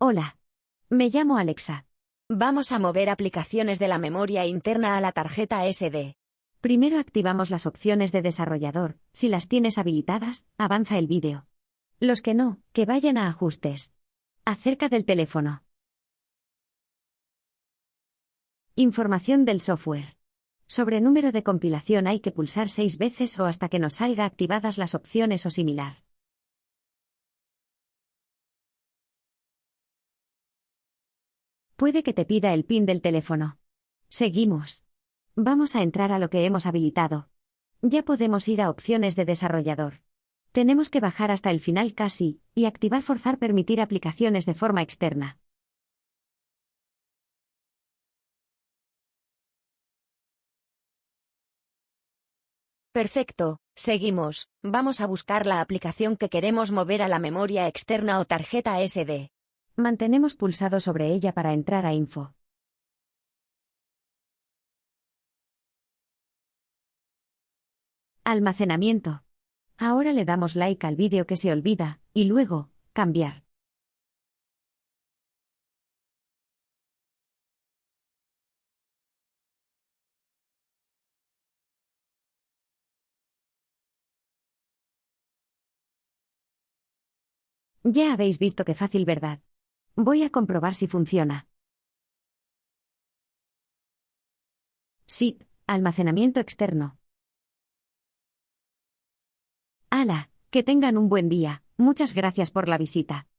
Hola. Me llamo Alexa. Vamos a mover aplicaciones de la memoria interna a la tarjeta SD. Primero activamos las opciones de desarrollador. Si las tienes habilitadas, avanza el vídeo. Los que no, que vayan a ajustes. Acerca del teléfono. Información del software. Sobre número de compilación hay que pulsar seis veces o hasta que nos salga activadas las opciones o similar. Puede que te pida el PIN del teléfono. Seguimos. Vamos a entrar a lo que hemos habilitado. Ya podemos ir a opciones de desarrollador. Tenemos que bajar hasta el final casi, y activar forzar permitir aplicaciones de forma externa. Perfecto, seguimos. Vamos a buscar la aplicación que queremos mover a la memoria externa o tarjeta SD. Mantenemos pulsado sobre ella para entrar a Info. Almacenamiento. Ahora le damos like al vídeo que se olvida, y luego, cambiar. Ya habéis visto qué fácil, ¿verdad? Voy a comprobar si funciona. Sí, almacenamiento externo. ¡Hala! Que tengan un buen día. Muchas gracias por la visita.